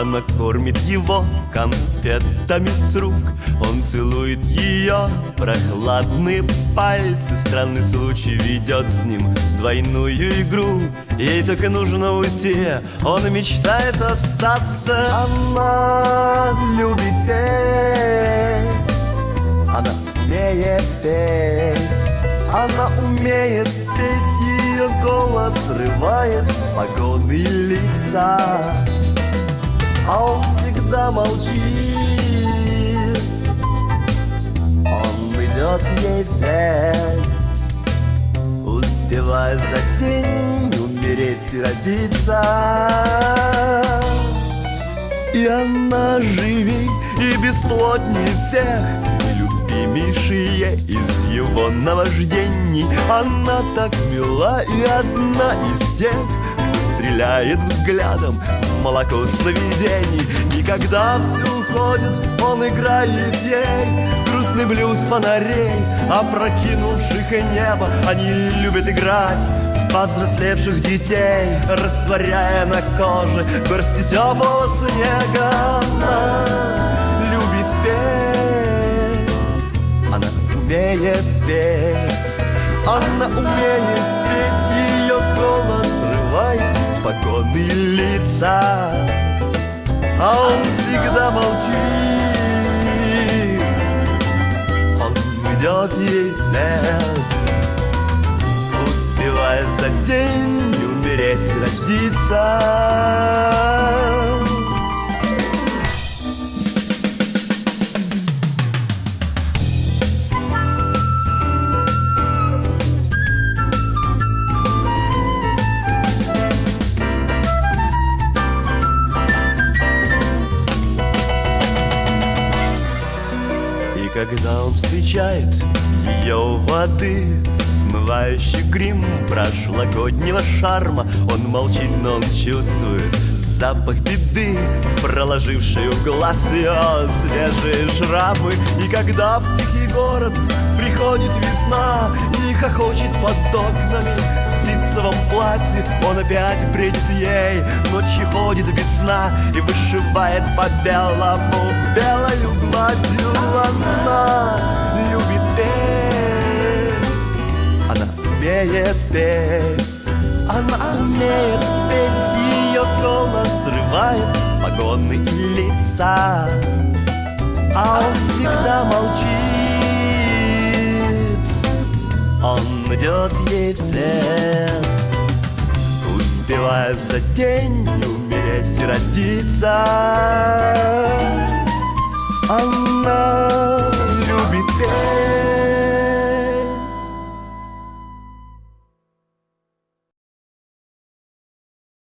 Она кормит его конфетами с рук. Он целует ее прохладные пальцы. Странный случай ведет с ним двойную игру. Ей только нужно уйти, он мечтает остаться. Она любит петь. Она умеет петь. Она умеет петь. Ее голос срывает погоны лица а он всегда молчит. Он идет ей вслед Успевая за день умереть и родиться. И она живей и бесплотнее всех Любимейшая из его наваждений. Она так мила и одна из тех Стреляет взглядом молоко сновидений. И когда все уходит, он играет ей. Грустный блюз фонарей, опрокинувших небо. Они любят играть в повзрослевших детей Растворяя на коже горсти теплого снега. Она любит петь, она умеет петь Она умеет петь, спокойные лица А он всегда молчит. Он идет ей вслед Успевая за день умереть родиться когда он встречает ее у воды. Смывающий грим прошлогоднего шарма. Он молчит, но он чувствует запах беды Проложивший в глаз ее свежие шрамы И когда в тихий город приходит весна И хохочет под окнами ситцевом платье Он опять бредит ей, ночью ходит без сна И вышивает по белому белою гладью умеет петь Она умеет петь, ее голос срывает погоны и лица. А он всегда молчит. Он идет ей вслед Успевая за день умереть и родиться. Она